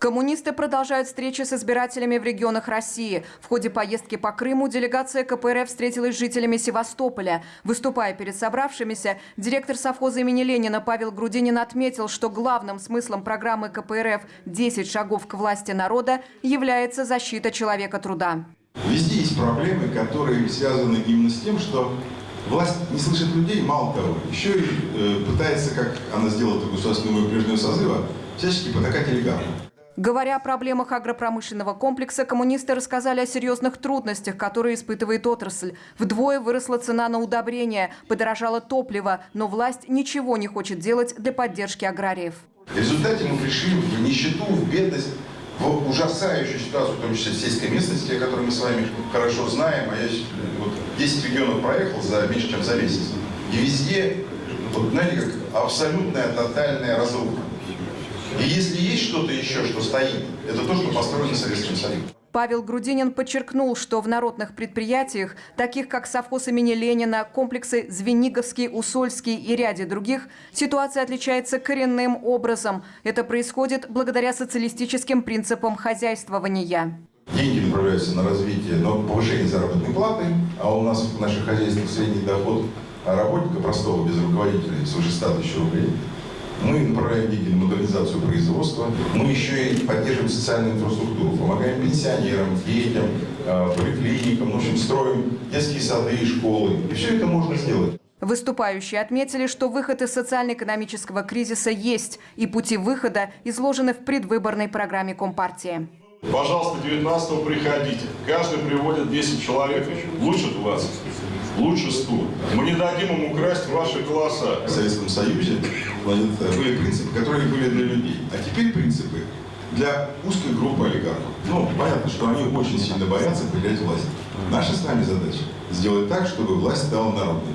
Коммунисты продолжают встречи с избирателями в регионах России. В ходе поездки по Крыму делегация КПРФ встретилась с жителями Севастополя. Выступая перед собравшимися, директор совхоза имени Ленина Павел Грудинин отметил, что главным смыслом программы КПРФ «10 шагов к власти народа» является защита человека труда. Везде есть проблемы, которые связаны именно с тем, что власть не слышит людей, мало того, еще и э, пытается, как она сделала это государственного прежнего созыва, всячески потакать олигархам. Говоря о проблемах агропромышленного комплекса, коммунисты рассказали о серьезных трудностях, которые испытывает отрасль. Вдвое выросла цена на удобрения, подорожало топливо, но власть ничего не хочет делать для поддержки аграриев. В результате мы пришли в нищету, в бедность, в ужасающую ситуацию, в том числе в сельской местности, о которой мы с вами хорошо знаем. А я вот 10 регионов проехал за меньше, чем за месяц. И везде, вот, знаете, как абсолютная, тотальная разруха. И если есть что-то еще, что стоит, это то, что построено Советским Союзом. Павел Грудинин подчеркнул, что в народных предприятиях, таких как совхоз имени Ленина, комплексы Звениговский, Усольский и ряде других, ситуация отличается коренным образом. Это происходит благодаря социалистическим принципам хозяйствования. Деньги направляются на развитие, на повышение заработной платы, а у нас в наших хозяйствах средний доход работника простого, без руководителя, свыше 100 тысяч рублей. Мы направляем деньги на модернизацию производства. Мы еще и поддерживаем социальную инфраструктуру, помогаем пенсионерам, детям, а, поликлиникам, в общем, строим детские сады и школы. И все это можно сделать. Выступающие отметили, что выход из социально-экономического кризиса есть, и пути выхода изложены в предвыборной программе Компартии. Пожалуйста, 19 приходите. Каждый приводит 10 человек. Лучше 20 лучше 100. Мы не дадим им украсть ваши голоса. В Советском Союзе были принципы, которые были для людей. А теперь принципы для узкой группы олигархов. Ну, понятно, что они очень сильно боятся потерять власть. Наша с вами задача сделать так, чтобы власть стала народной.